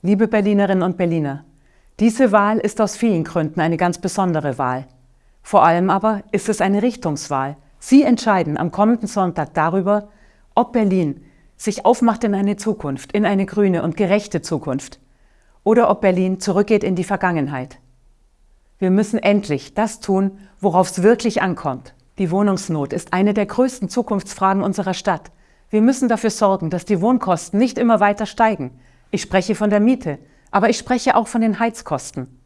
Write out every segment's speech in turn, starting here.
Liebe Berlinerinnen und Berliner, diese Wahl ist aus vielen Gründen eine ganz besondere Wahl. Vor allem aber ist es eine Richtungswahl. Sie entscheiden am kommenden Sonntag darüber, ob Berlin sich aufmacht in eine Zukunft, in eine grüne und gerechte Zukunft, oder ob Berlin zurückgeht in die Vergangenheit. Wir müssen endlich das tun, worauf es wirklich ankommt. Die Wohnungsnot ist eine der größten Zukunftsfragen unserer Stadt. Wir müssen dafür sorgen, dass die Wohnkosten nicht immer weiter steigen. Ich spreche von der Miete, aber ich spreche auch von den Heizkosten.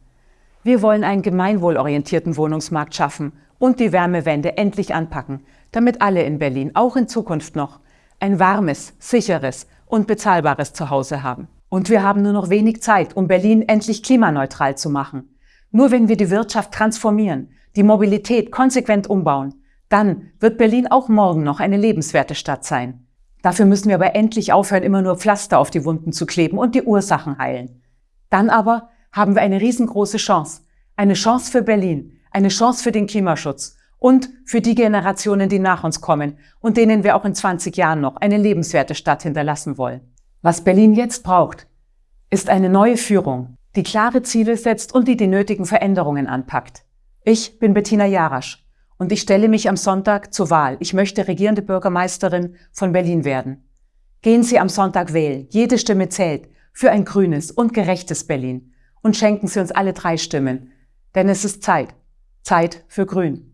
Wir wollen einen gemeinwohlorientierten Wohnungsmarkt schaffen und die Wärmewende endlich anpacken, damit alle in Berlin auch in Zukunft noch ein warmes, sicheres und bezahlbares Zuhause haben. Und wir haben nur noch wenig Zeit, um Berlin endlich klimaneutral zu machen. Nur wenn wir die Wirtschaft transformieren, die Mobilität konsequent umbauen, dann wird Berlin auch morgen noch eine lebenswerte Stadt sein. Dafür müssen wir aber endlich aufhören, immer nur Pflaster auf die Wunden zu kleben und die Ursachen heilen. Dann aber haben wir eine riesengroße Chance. Eine Chance für Berlin, eine Chance für den Klimaschutz und für die Generationen, die nach uns kommen und denen wir auch in 20 Jahren noch eine lebenswerte Stadt hinterlassen wollen. Was Berlin jetzt braucht, ist eine neue Führung, die klare Ziele setzt und die die nötigen Veränderungen anpackt. Ich bin Bettina Jarasch und ich stelle mich am Sonntag zur Wahl. Ich möchte regierende Bürgermeisterin von Berlin werden. Gehen Sie am Sonntag wählen. Jede Stimme zählt für ein grünes und gerechtes Berlin. Und schenken Sie uns alle drei Stimmen. Denn es ist Zeit. Zeit für Grün.